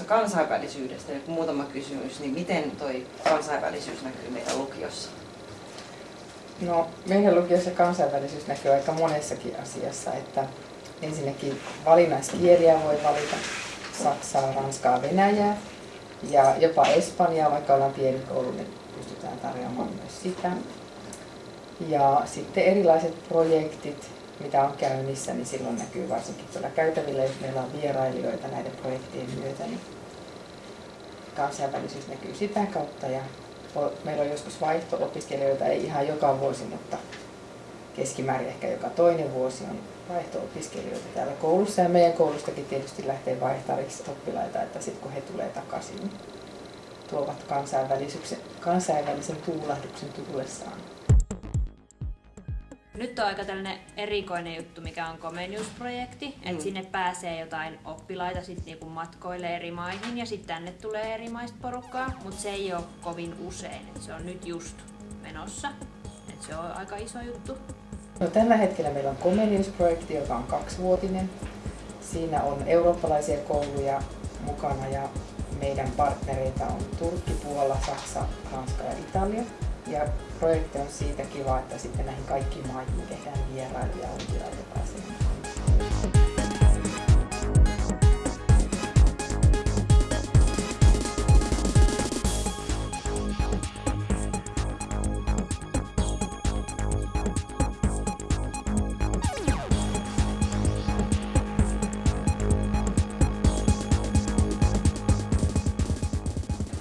tuosta kansainvälisyydestä, joku muutama kysymys, niin miten toi kansainvälisyys näkyy meidän lukiossa? No, meidän lukiossa kansainvälisyys näkyy aika monessakin asiassa, että ensinnäkin valinnaiskieliä voi valita Saksaa, Ranskaa, Venäjää ja jopa Espanjaa, vaikka ollaan pieni koulu, niin pystytään tarjoamaan myös sitä. Ja sitten erilaiset projektit, mitä on käynnissä, niin silloin näkyy varsinkin tuolla käytävillä, jos meillä on vierailijoita näiden projektien myötä, niin kansainvälisyys näkyy sitä kautta. Ja meillä on joskus vaihto-opiskelijoita, ei ihan joka vuosi, mutta keskimäärin ehkä joka toinen vuosi on vaihto-opiskelijoita täällä koulussa. Ja meidän koulustakin tietysti lähtee vaihtariksi oppilaita, että sitten kun he tulee takaisin, niin tuovat kansainvälisen tuulahduksen tullessaan. Nyt on aika tällainen erikoinen juttu, mikä on Comenius-projekti, mm. että sinne pääsee jotain oppilaita sit niinku matkoille eri maihin ja sitten tänne tulee eri maista porukkaa, mutta se ei ole kovin usein, että se on nyt just menossa, että se on aika iso juttu. No, tällä hetkellä meillä on Comenius-projekti, joka on kaksivuotinen. Siinä on eurooppalaisia kouluja mukana ja meidän partnereita on Turkki, Puola, Saksa, Ranska ja Italia. Ja projekti on siitä kiva, että sitten näihin kaikkiin maihin tehdään vierailuja ja pääsee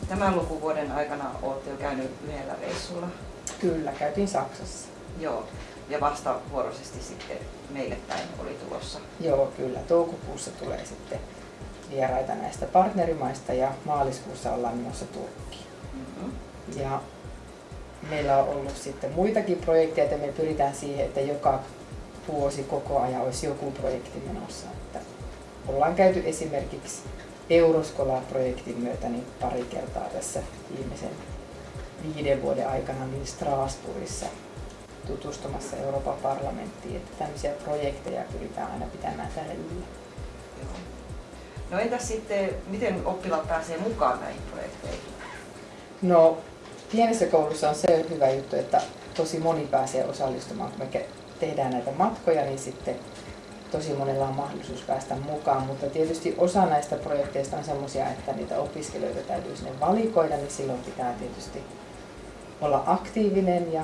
Tämän lukuvuoden aikana olette jo käynyt yhdellä reissulla. Kyllä, käytiin Saksassa. Joo, ja vastavuoroisesti sitten meille päin oli tulossa. Joo, kyllä. Toukokuussa tulee sitten vieraita näistä partnerimaista ja maaliskuussa ollaan menossa Turkkiin. Mm-hmm. Ja meillä on ollut sitten muitakin projekteja, että me pyritään siihen, että joka vuosi koko ajan olisi joku projekti menossa. Että ollaan käyty esimerkiksi Euroskola-projektin myötä niin pari kertaa tässä viimeisen viiden vuoden aikana niin Strasbourgissa tutustumassa Euroopan parlamenttiin, että tämmöisiä projekteja pyritään aina pitämään täällä yllä. No entäs sitten, miten oppilaat pääsee mukaan näihin projekteihin? No pienessä koulussa on se hyvä juttu, että tosi moni pääsee osallistumaan. Kun me tehdään näitä matkoja, niin sitten tosi monella on mahdollisuus päästä mukaan, mutta tietysti osa näistä projekteista on sellaisia, että niitä opiskelijoita täytyy sinne valikoida, niin silloin pitää tietysti olla aktiivinen ja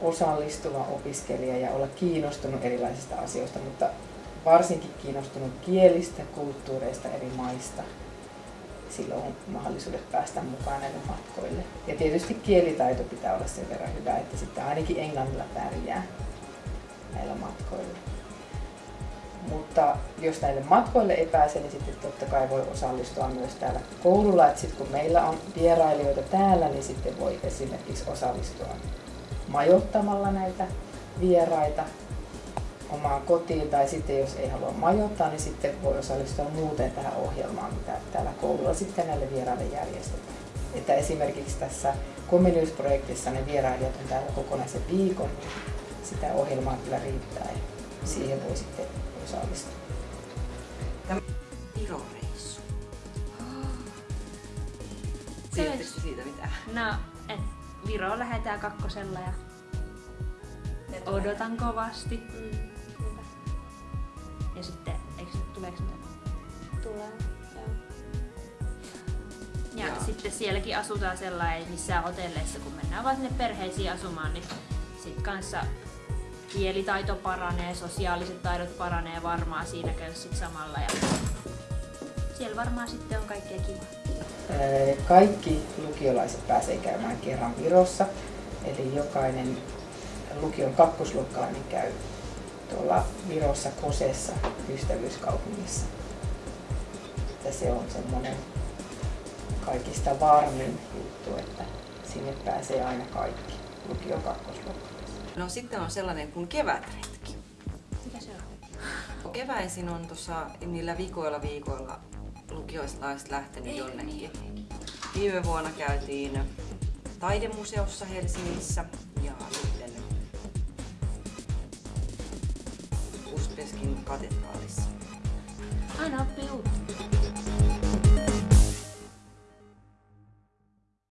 osallistuva opiskelija ja olla kiinnostunut erilaisista asioista, mutta varsinkin kiinnostunut kielistä, kulttuureista eri maista. Silloin on mahdollisuudet päästä mukaan näille matkoille. Ja tietysti kielitaito pitää olla sen verran hyvä, että sitten ainakin englannilla pärjää näillä matkoilla. Mutta jos näille matkoille ei pääse, niin sitten totta kai voi osallistua myös täällä koululla. Että sitten kun meillä on vierailijoita täällä, niin sitten voi esimerkiksi osallistua majoittamalla näitä vieraita omaan kotiin. Tai sitten jos ei halua majoittaa, niin sitten voi osallistua muuten tähän ohjelmaan, mitä täällä koululla sitten näille vieraille järjestetään. Että esimerkiksi tässä Comenius-projektissa ne vierailijat on täällä kokonaisen viikon. Sitä ohjelmaa kyllä riittää siihen voi sitten osallistua. Tämä Viro-reissu. Tiedättekö siitä mitään? No, et Viro lähetään kakkosella ja odotan kovasti. Mm. Ja sitten, eikö tuleeko ne? Tulee, joo. Ja joo. sitten sielläkin asutaan sellainen missään hotelleissa, kun mennään vaan sinne perheisiin asumaan, niin sit kanssa kielitaito paranee, sosiaaliset taidot paranee varmaan siinä sit samalla. Ja siellä varmaan sitten on kaikkea kivaa. Kaikki lukiolaiset pääsee käymään kerran Virossa, eli jokainen lukion kakkosluokkalainen käy tuolla Virossa Kosessa ystävyyskaupungissa. Että se on semmoinen kaikista varmin juttu, että sinne pääsee aina kaikki lukion kakkosluokkalaiset. No sitten on sellainen kuin kevätretki. Mikä se on? Keväisin on tuossa niillä viikoilla viikoilla lukioislaiset lähtenyt jonnekin. Viime vuonna käytiin taidemuseossa Helsingissä ja sitten Uspeskin katedraalissa. Aina oppii uutta.